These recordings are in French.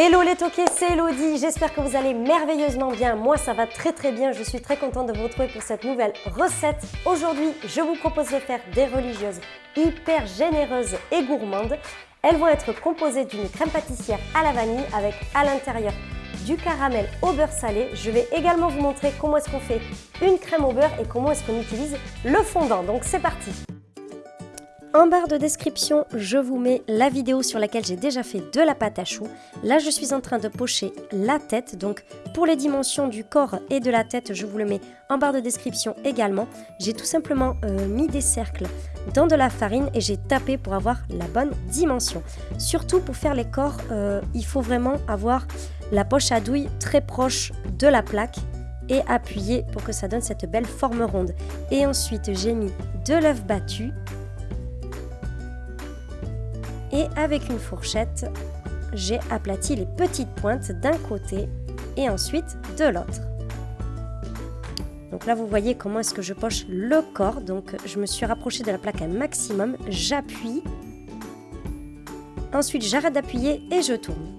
Hello les toqués, c'est Elodie, j'espère que vous allez merveilleusement bien. Moi ça va très très bien, je suis très contente de vous retrouver pour cette nouvelle recette. Aujourd'hui, je vous propose de faire des religieuses hyper généreuses et gourmandes. Elles vont être composées d'une crème pâtissière à la vanille avec à l'intérieur du caramel au beurre salé. Je vais également vous montrer comment est-ce qu'on fait une crème au beurre et comment est-ce qu'on utilise le fondant. Donc c'est parti en barre de description, je vous mets la vidéo sur laquelle j'ai déjà fait de la pâte à choux. Là, je suis en train de pocher la tête. Donc, pour les dimensions du corps et de la tête, je vous le mets en barre de description également. J'ai tout simplement euh, mis des cercles dans de la farine et j'ai tapé pour avoir la bonne dimension. Surtout pour faire les corps, euh, il faut vraiment avoir la poche à douille très proche de la plaque et appuyer pour que ça donne cette belle forme ronde. Et ensuite, j'ai mis de l'œuf battu et avec une fourchette, j'ai aplati les petites pointes d'un côté et ensuite de l'autre. Donc là, vous voyez comment est-ce que je poche le corps. Donc je me suis rapprochée de la plaque un maximum, j'appuie. Ensuite, j'arrête d'appuyer et je tourne.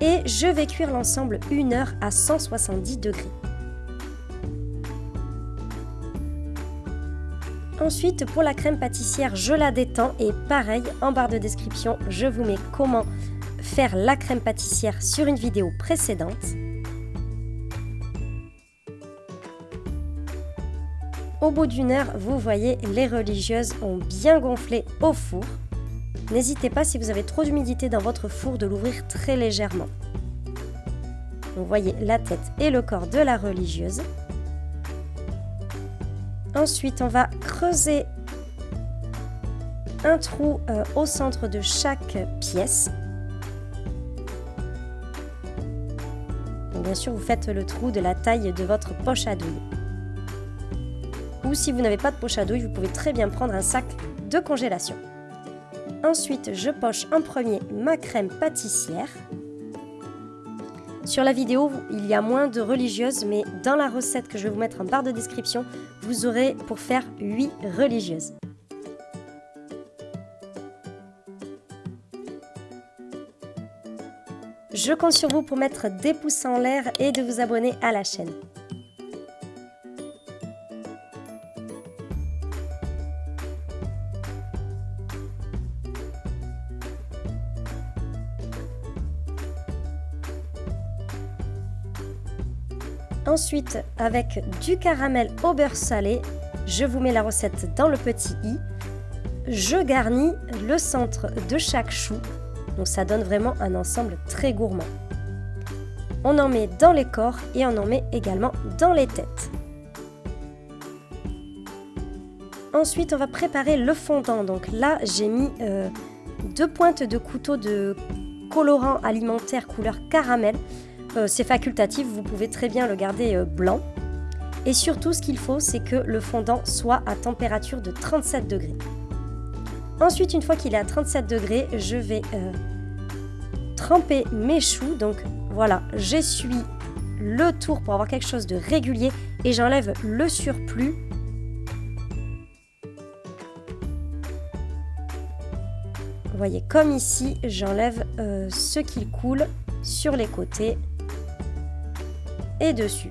Et je vais cuire l'ensemble une heure à 170 degrés. Ensuite, pour la crème pâtissière, je la détends et pareil, en barre de description, je vous mets comment faire la crème pâtissière sur une vidéo précédente. Au bout d'une heure, vous voyez, les religieuses ont bien gonflé au four. N'hésitez pas, si vous avez trop d'humidité dans votre four, de l'ouvrir très légèrement. Vous voyez la tête et le corps de la religieuse. Ensuite, on va creuser un trou euh, au centre de chaque pièce. bien sûr, vous faites le trou de la taille de votre poche à douille. Ou si vous n'avez pas de poche à douille, vous pouvez très bien prendre un sac de congélation. Ensuite, je poche en premier ma crème pâtissière. Sur la vidéo, il y a moins de religieuses, mais dans la recette que je vais vous mettre en barre de description, vous aurez pour faire 8 religieuses. Je compte sur vous pour mettre des pouces en l'air et de vous abonner à la chaîne. Ensuite, avec du caramel au beurre salé, je vous mets la recette dans le petit i. Je garnis le centre de chaque chou, donc ça donne vraiment un ensemble très gourmand. On en met dans les corps et on en met également dans les têtes. Ensuite, on va préparer le fondant. Donc là, j'ai mis euh, deux pointes de couteau de colorant alimentaire couleur caramel. Euh, c'est facultatif, vous pouvez très bien le garder euh, blanc. Et surtout, ce qu'il faut, c'est que le fondant soit à température de 37 degrés. Ensuite, une fois qu'il est à 37 degrés, je vais euh, tremper mes choux. Donc voilà, j'essuie le tour pour avoir quelque chose de régulier et j'enlève le surplus. Vous voyez, comme ici, j'enlève ce qui coule sur les côtés dessus.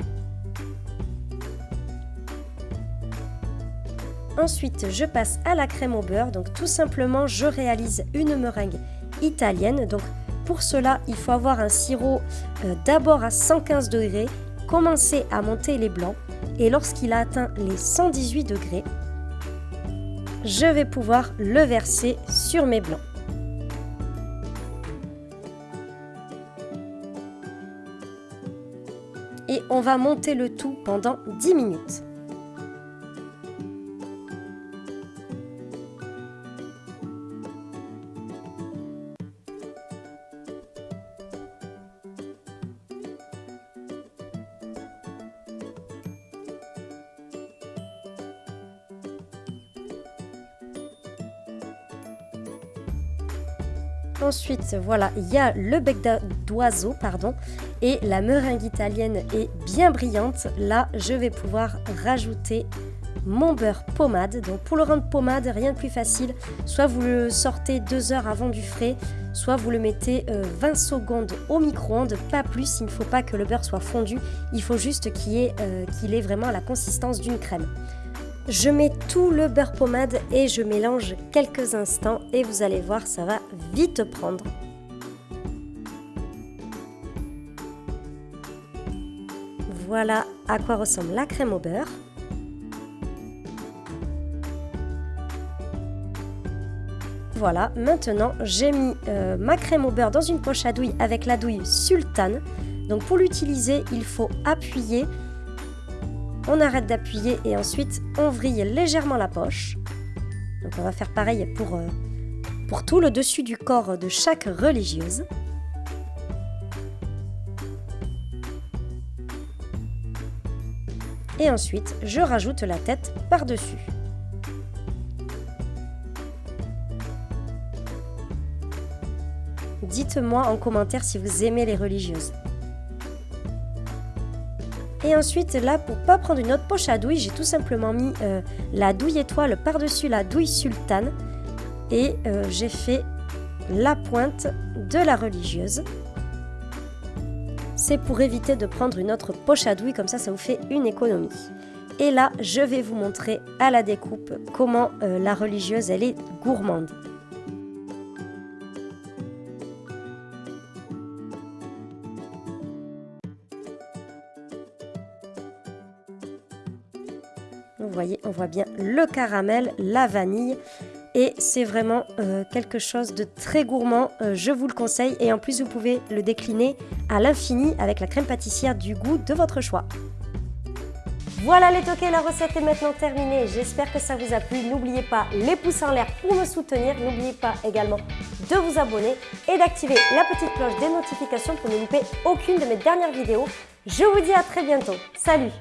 Ensuite, je passe à la crème au beurre. Donc tout simplement, je réalise une meringue italienne. Donc pour cela, il faut avoir un sirop euh, d'abord à 115 degrés, commencer à monter les blancs et lorsqu'il a atteint les 118 degrés, je vais pouvoir le verser sur mes blancs. On va monter le tout pendant 10 minutes. Ensuite, voilà, il y a le bec d'oiseau, pardon, et la meringue italienne est bien brillante. Là, je vais pouvoir rajouter mon beurre pommade. Donc pour le rendre pommade, rien de plus facile. Soit vous le sortez deux heures avant du frais, soit vous le mettez 20 euh, secondes au micro-ondes, pas plus. Il ne faut pas que le beurre soit fondu, il faut juste qu'il euh, qu'il ait vraiment la consistance d'une crème. Je mets tout le beurre pommade et je mélange quelques instants et vous allez voir, ça va vite prendre. Voilà à quoi ressemble la crème au beurre. Voilà, maintenant j'ai mis euh, ma crème au beurre dans une poche à douille avec la douille sultane. Donc pour l'utiliser, il faut appuyer on arrête d'appuyer et ensuite on vrille légèrement la poche. Donc on va faire pareil pour, euh, pour tout le dessus du corps de chaque religieuse. Et ensuite, je rajoute la tête par-dessus. Dites-moi en commentaire si vous aimez les religieuses. Et ensuite, là, pour pas prendre une autre poche à douille, j'ai tout simplement mis euh, la douille étoile par-dessus la douille sultane. Et euh, j'ai fait la pointe de la religieuse. C'est pour éviter de prendre une autre poche à douille, comme ça, ça vous fait une économie. Et là, je vais vous montrer à la découpe comment euh, la religieuse, elle est gourmande. Voyez, on voit bien le caramel, la vanille et c'est vraiment euh, quelque chose de très gourmand, euh, je vous le conseille et en plus vous pouvez le décliner à l'infini avec la crème pâtissière du goût de votre choix. Voilà les toqués, la recette est maintenant terminée. J'espère que ça vous a plu. N'oubliez pas les pouces en l'air pour me soutenir. N'oubliez pas également de vous abonner et d'activer la petite cloche des notifications pour ne louper aucune de mes dernières vidéos. Je vous dis à très bientôt. Salut